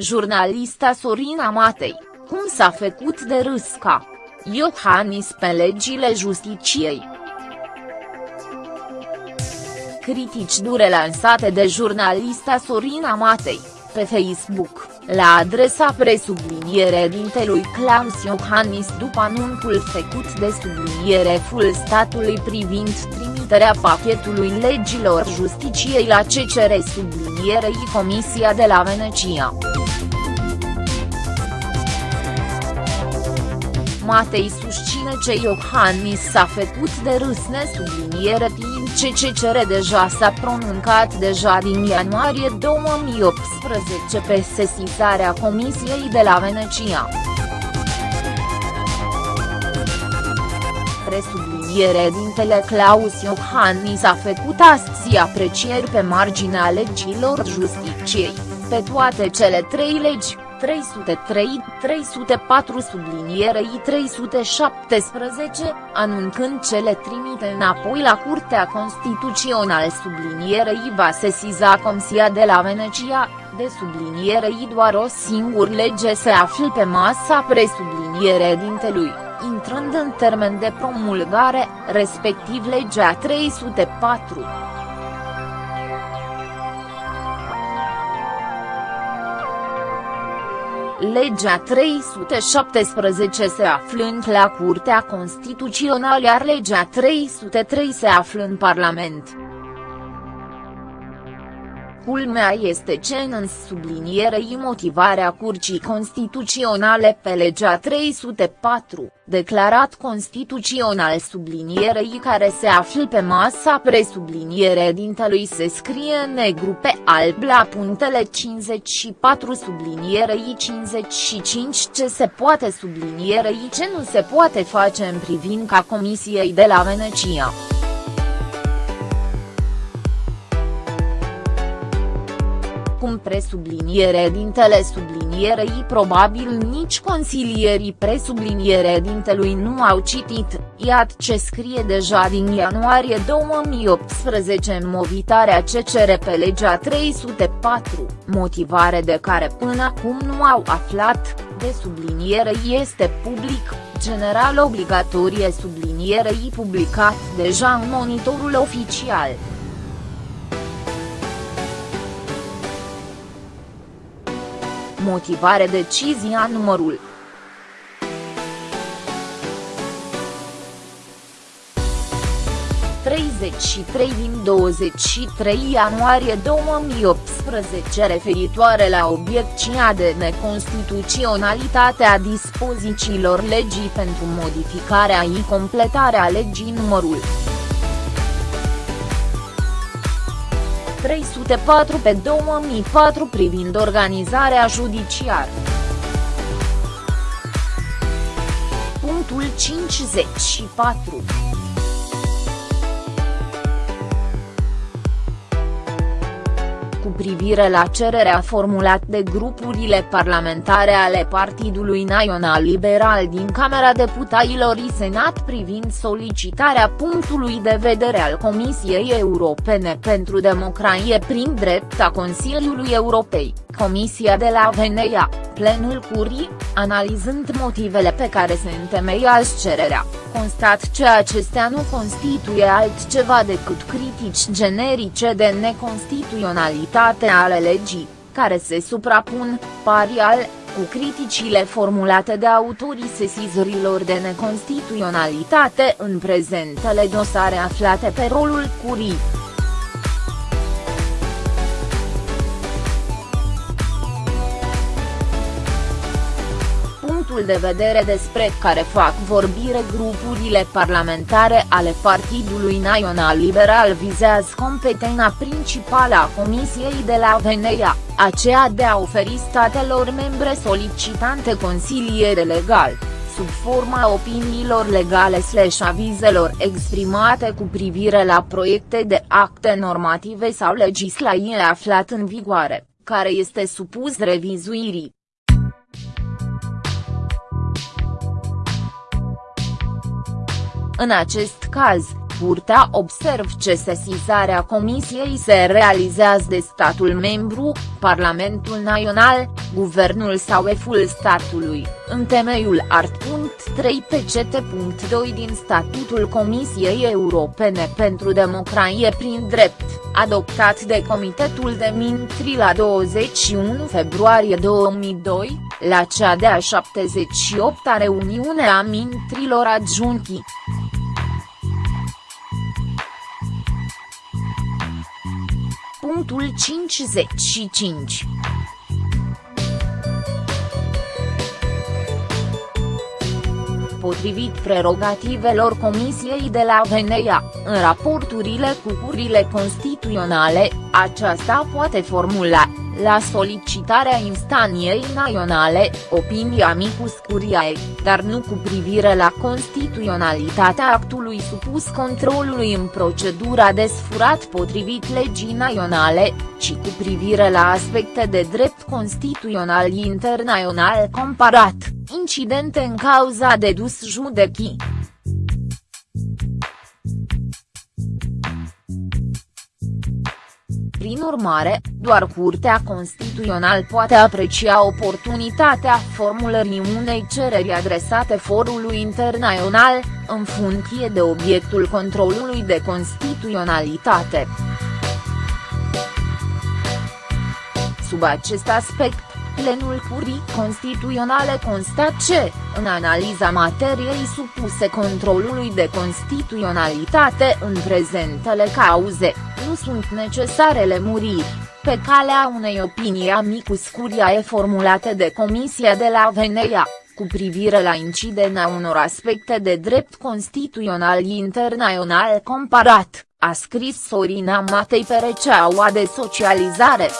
Jurnalista Sorina Matei, cum s-a făcut de râs ca Iohannis pe legile justiciei. Critici dure lansate de jurnalista Sorina Matei, pe Facebook, la adresa presubliniere dintelui Claus Iohannis după anunțul făcut de subliniere full statului privind trimiterea pachetului legilor justiciei la CCR sublinierei Comisia de la Venecia. Matei susține că Iohannis s-a făcut de râs nesubliniere timp ce CCR deja s-a pronuncat deja din ianuarie 2018 pe sesizarea Comisiei de la Venecia. Presubliniere dintele Claus Iohannis a făcut astăzi aprecieri pe marginea legilor justiciei, pe toate cele trei legi 303, 304 sublinierei 317, anunțând ce le trimite înapoi la Curtea Constituțională sublinierei va sesiza Comisia de la Venecia, de sublinierei doar o singură lege se află pe masa presubliniere dintelui, intrând în termen de promulgare, respectiv legea 304. Legea 317 se aflând la Curtea Constituțională iar legea 303 se află în Parlament. Culmea este ce în sublinierei motivarea Curții Constituționale pe legea 304, declarat constituțional sublinierei care se află pe masa presubliniere dintelui se scrie negru pe alb la punctele 54 sublinierei 55 ce se poate sublinierei ce nu se poate face în privința Comisiei de la Venecia. Cum presubliniere dintele sublinierei probabil nici consilierii presubliniere dintelui nu au citit, iată ce scrie deja din ianuarie 2018 în movitarea CCR pe legea 304, motivare de care până acum nu au aflat, de subliniere este public, general obligatorie sublinierei publicat deja în monitorul oficial. Motivare decizia numărul. ...33 din 23 ianuarie 2018 referitoare la obiecția de neconstituționalitate a dispozițiilor legii pentru modificarea și completarea legii numărul 304 pe 2004 privind organizarea judiciară. Punctul 54. Privire la cererea formulată de grupurile parlamentare ale Partidului Național Liberal din Camera Deputaților și Senat privind solicitarea punctului de vedere al Comisiei Europene pentru Democrație prin drept a Consiliului Europei, Comisia de la Veneia, plenul curii, analizând motivele pe care se întemeiază cererea, constat că acestea nu constituie altceva decât critici generice de neconstituționalitate ale legii, care se suprapun, parial, cu criticile formulate de autorii sesizorilor de neconstituționalitate în prezentele dosare aflate pe rolul curii. Punctul de vedere despre care fac vorbire grupurile parlamentare ale Partidului Național Liberal vizează competența principală a Comisiei de la Veneia, aceea de a oferi statelor membre solicitante consiliere legal sub forma opiniilor legale slash avizelor exprimate cu privire la proiecte de acte normative sau legislație aflat în vigoare, care este supus revizuirii. În acest caz, curtea observ ce sesizarea comisiei se realizează de statul membru, Parlamentul Național, Guvernul sau eful statului, în temeiul art. 3 pct.2 din Statutul Comisiei Europene pentru Democrație prin drept, adoptat de Comitetul de Mintri la 21 februarie 2002, la cea de-a 78-a reuniune a mintrilor adjunchi. Punctul 55 potrivit prerogativelor Comisiei de la Venea, în raporturile cu curile constituționale, aceasta poate formula, la solicitarea instanției naționale, opinia micus curiae, dar nu cu privire la constituționalitatea actului supus controlului în procedura desfurat potrivit legii naționale, ci cu privire la aspecte de drept constituțional internațional comparat, incidente în cauza de dus Prin urmare, doar Curtea Constituțională poate aprecia oportunitatea formulării unei cereri adresate forului internațional, în funcție de obiectul controlului de constituționalitate. Sub acest aspect, plenul Curii Constituționale constat ce, în analiza materiei supuse controlului de constituționalitate în prezentele cauze, nu sunt necesarele muriri, pe calea unei opinii amicus curiae formulate de Comisia de la Venea, cu privire la incidența unor aspecte de drept constituțional internațional comparat, a scris Sorina Matei pe rețeaua de socializare.